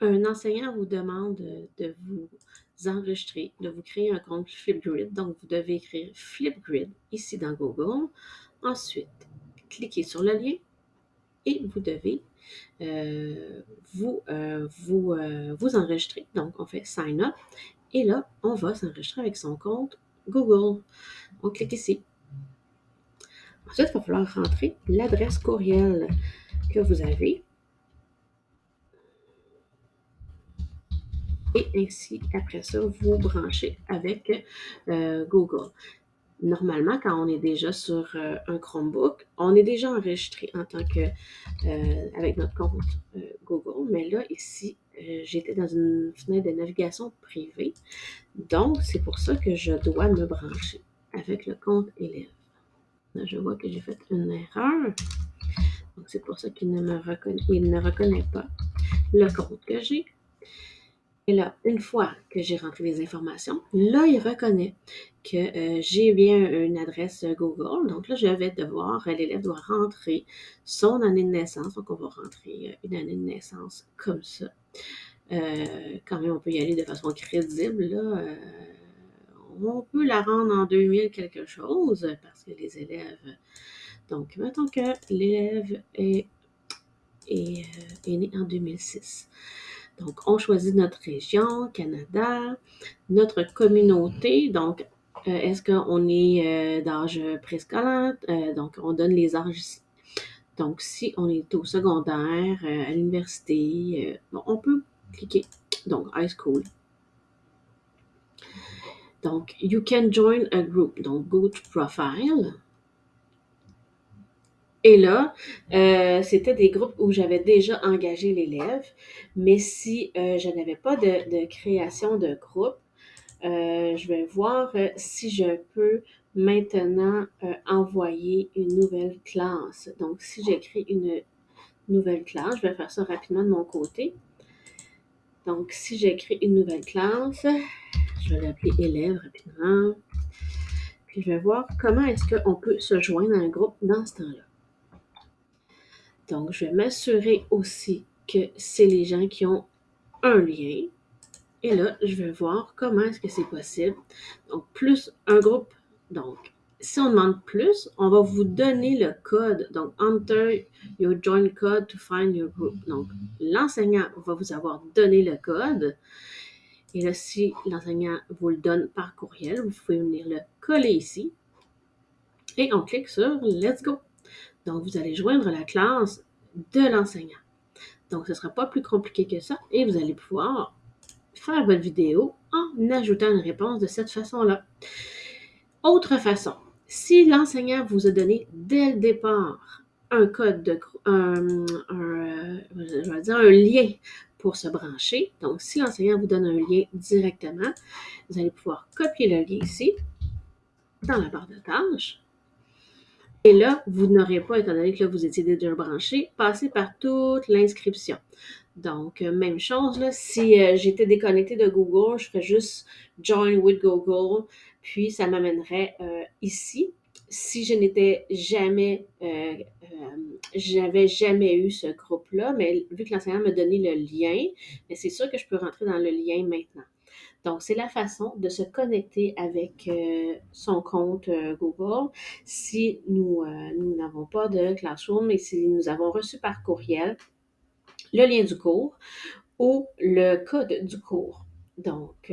un enseignant vous demande de vous enregistrer, de vous créer un compte Flipgrid. Donc, vous devez écrire Flipgrid ici dans Google. Ensuite, cliquez sur le lien et vous devez euh, vous, euh, euh, vous enregistrer. Donc, on fait Sign Up. Et là, on va s'enregistrer avec son compte Google. On clique ici. Ensuite, il va falloir rentrer l'adresse courriel que vous avez. Et ainsi, après ça, vous branchez avec Google. Normalement, quand on est déjà sur un Chromebook, on est déjà enregistré en tant que avec notre compte Google. Mais là, ici, j'étais dans une fenêtre de navigation privée. Donc, c'est pour ça que je dois me brancher avec le compte élève. Là, je vois que j'ai fait une erreur. Donc, c'est pour ça qu'il ne me ne reconnaît pas le compte que j'ai. Et là, une fois que j'ai rentré les informations, là, il reconnaît que euh, j'ai bien une adresse Google. Donc là, je vais devoir, l'élève doit rentrer son année de naissance. Donc, on va rentrer euh, une année de naissance comme ça. Euh, quand même, on peut y aller de façon crédible. Là. on peut la rendre en 2000 quelque chose parce que les élèves... Donc, mettons que l'élève est, est né en 2006. Donc, on choisit notre région, Canada, notre communauté. Donc, euh, est-ce qu'on est, euh, d'âge préscolaire? Euh, donc, on donne les âges ici. Donc, si on est au secondaire, à l'université, on peut cliquer. Donc, high school. Donc, you can join a group. Donc, go to profile. Et là, euh, c'était des groupes où j'avais déjà engagé l'élève, mais si euh, je n'avais pas de, création de groupe, euh, je vais voir si je peux maintenant envoyer une nouvelle classe. Donc, si j'écris une nouvelle classe, je vais faire ça rapidement de mon côté. Donc, si j'écris une nouvelle classe, je vais l'appeler élève rapidement. Puis, je vais voir comment est-ce qu'on peut se joindre à un groupe dans ce temps-là. Donc, je vais m'assurer aussi que c'est les gens qui ont un lien. Et là, je vais voir comment est-ce que c'est possible. Donc, plus un groupe. Donc, si on demande plus, on va vous donner le code. Donc, enter your join code to find your group. Donc, l'enseignant va vous avoir donné le code. Et là, si l'enseignant vous le donne par courriel, vous pouvez venir le coller ici. Et on clique sur Let's go. Donc, vous allez joindre la classe de l'enseignant. Donc, ce ne sera pas plus compliqué que ça et vous allez pouvoir faire votre vidéo en ajoutant une réponse de cette façon-là. Autre façon, si l'enseignant vous a donné dès le départ un code de un, dire un lien pour se brancher. Donc, si l'enseignant vous donne un lien directement, vous allez pouvoir copier le lien ici dans la barre de tâches et là, vous n'aurez pas, étant donné que là, vous étiez déjà branché, passer par toute l'inscription. Donc, euh, même chose, là, si euh, j'étais déconnecté de Google, je ferais juste Join with Google, puis ça m'amènerait euh, ici. Si je n'étais jamais, j'avais jamais eu ce groupe-là, mais vu que l'enseignant m'a donné le lien, c'est sûr que je peux rentrer dans le lien maintenant. Donc, c'est la façon de se connecter avec euh, son compte euh, Google si nous euh, nous n'avons pas de Classroom et si nous avons reçu par courriel le lien du cours ou le code du cours. Donc,